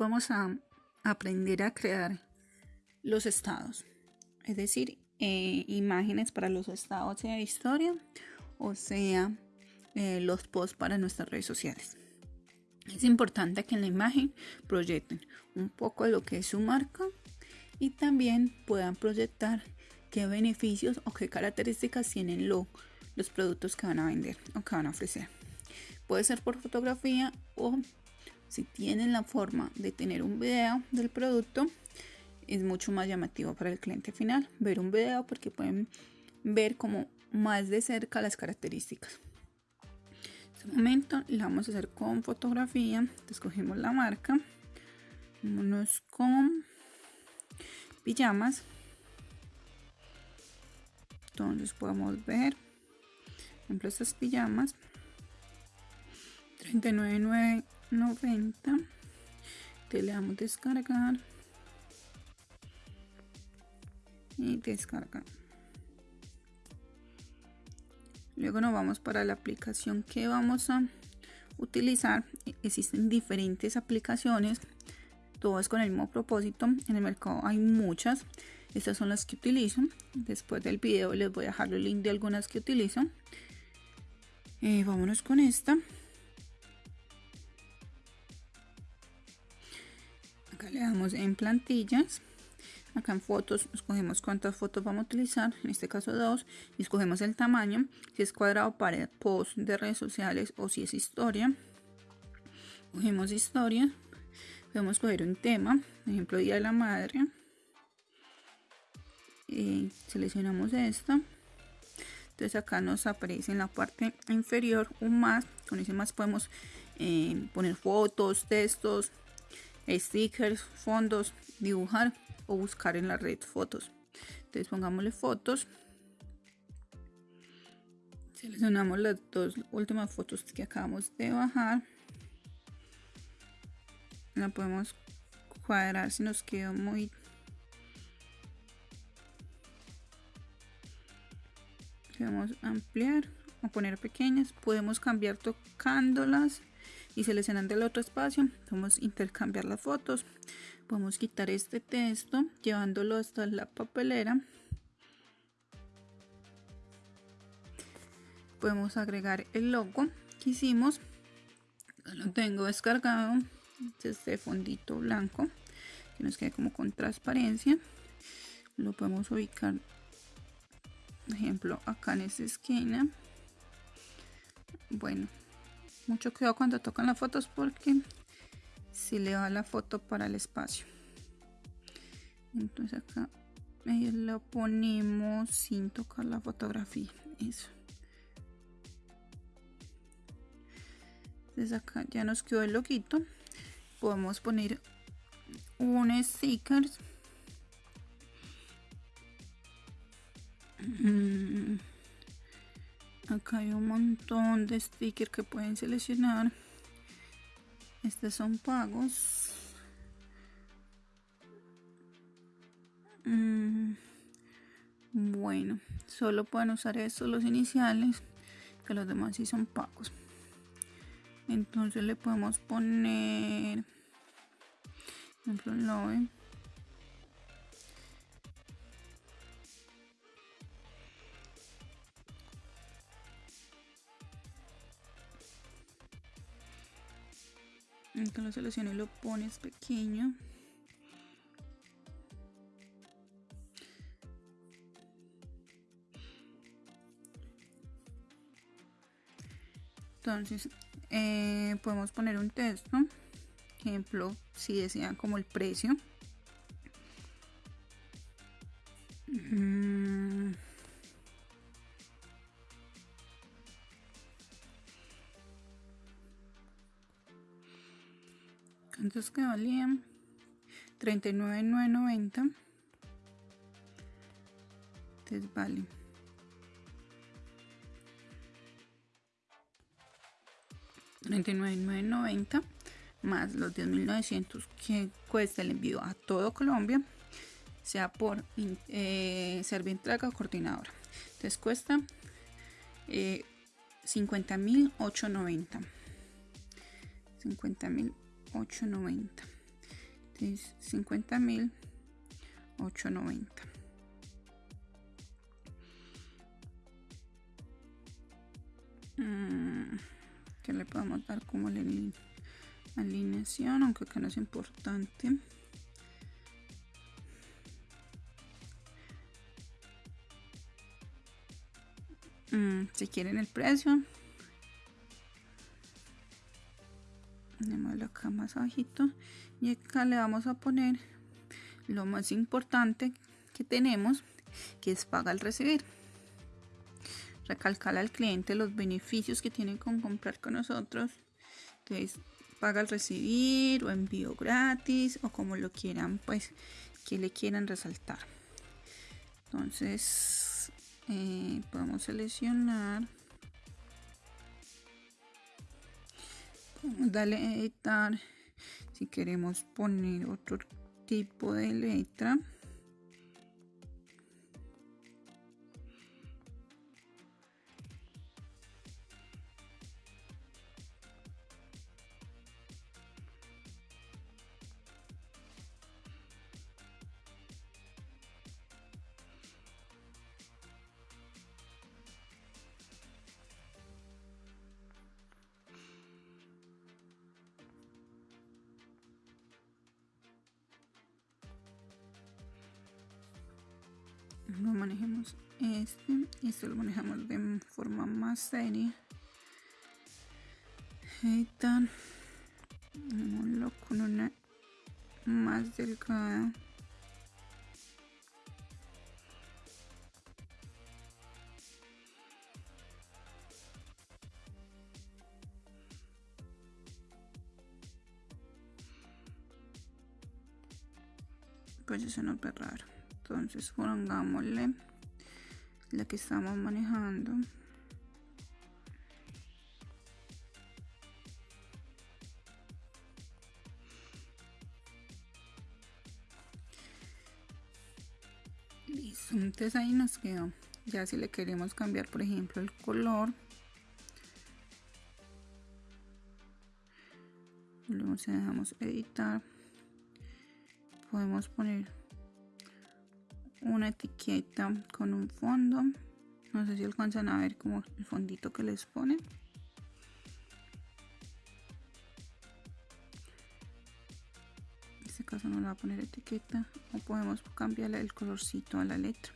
vamos a aprender a crear los estados, es decir, eh, imágenes para los estados de historia o sea eh, los posts para nuestras redes sociales. Es importante que en la imagen proyecten un poco lo que es su marca y también puedan proyectar qué beneficios o qué características tienen los productos que van a vender o que van a ofrecer. Puede ser por fotografía o si tienen la forma de tener un video del producto, es mucho más llamativo para el cliente final ver un video porque pueden ver como más de cerca las características. En este momento la vamos a hacer con fotografía. Escogemos la marca. Vámonos con pijamas. Entonces podemos ver, por ejemplo, estas pijamas. 39.990. Te le damos descargar y descargar. Luego nos vamos para la aplicación que vamos a utilizar. Existen diferentes aplicaciones, todas con el mismo propósito. En el mercado hay muchas. Estas son las que utilizo. Después del video les voy a dejar el link de algunas que utilizo. Eh, vámonos con esta. Le damos en plantillas. Acá en fotos escogemos cuántas fotos vamos a utilizar en este caso dos y escogemos el tamaño si es cuadrado para post de redes sociales o si es historia. Cogemos historia podemos coger un tema ejemplo día de la madre. Seleccionamos esta. Entonces acá nos aparece en la parte inferior un más con ese más podemos eh, poner fotos textos stickers fondos dibujar o buscar en la red fotos. Entonces pongámosle fotos. Seleccionamos las dos últimas fotos que acabamos de bajar. La podemos cuadrar si nos quedó muy Podemos ampliar o poner pequeñas. Podemos cambiar tocándolas y seleccionando el otro espacio. Podemos intercambiar las fotos. Podemos quitar este texto llevándolo hasta la papelera. Podemos agregar el logo que hicimos. Lo tengo descargado. Este fondito blanco que nos quede como con transparencia. Lo podemos ubicar por ejemplo acá en esta esquina. Bueno mucho cuidado cuando tocan las fotos porque si le va la foto para el espacio. Entonces acá lo ponemos sin tocar la fotografía eso. Entonces acá ya nos quedó el loquito podemos poner un sticker. Mm, acá hay un montón de stickers que pueden seleccionar estos son pagos. Mm, bueno, solo pueden usar estos los iniciales, que los demás sí son pagos. Entonces le podemos poner, por ejemplo, love. Lo selecciones y lo pones pequeño. Entonces eh, podemos poner un texto. Ejemplo si desean como el precio entonces que valían 39,990 entonces vale. $39,990 más los 10.900 que cuesta el envío a todo Colombia sea por eh, Servientraga o coordinadora. Entonces cuesta eh, 50.890 50.000 8.90 50 mil 890 mm, que le podemos dar como alineación aunque acá no es importante. Mm, si quieren el precio acá más abajito y acá le vamos a poner lo más importante que tenemos que es paga al recibir. Recalcar al cliente los beneficios que tiene con comprar con nosotros entonces paga al recibir o envío gratis o como lo quieran pues que le quieran resaltar. Entonces eh, podemos seleccionar darle a editar. Si queremos poner otro tipo de letra lo manejemos este esto lo manejamos de forma más seria. Editar con una más delgada. Pues eso no es raro entonces pongámosle la que estamos manejando. Listo entonces ahí nos quedó. Ya si le queremos cambiar por ejemplo el color luego si dejamos editar. Podemos poner una etiqueta con un fondo. No sé si alcanzan a ver como el fondito que les ponen en este caso no le va a poner etiqueta. O podemos cambiarle el colorcito a la letra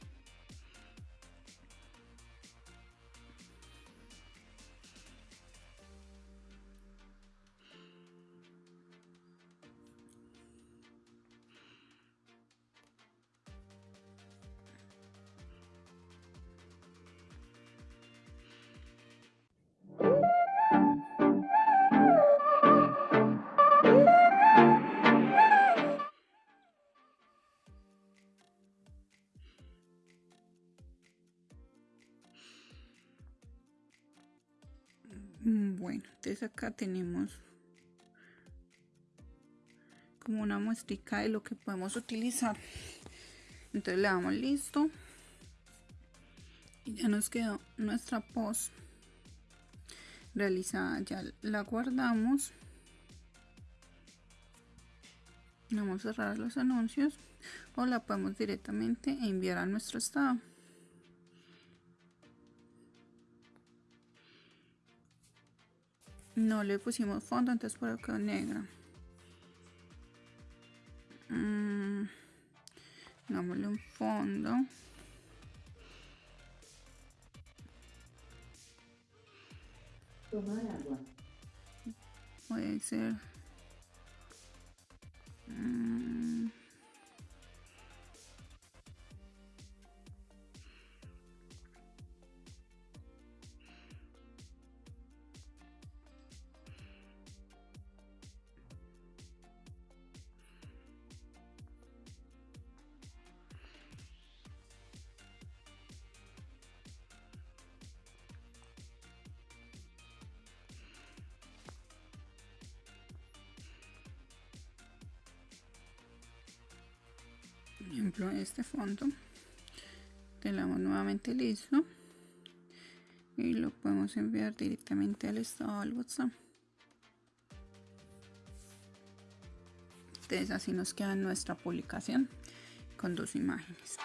bueno entonces acá tenemos como una muestra de lo que podemos utilizar. Entonces le damos listo. Y ya nos quedó nuestra post realizada. Ya la guardamos. Vamos a cerrar los anuncios o la podemos directamente enviar a nuestro estado no le pusimos fondo entonces por acá negra. Mm, dámosle un fondo. Tomar agua. Puede ser. Mm, ejemplo este fondo le damos nuevamente listo y lo podemos enviar directamente al estado del whatsapp Entonces así nos queda nuestra publicación con dos imágenes.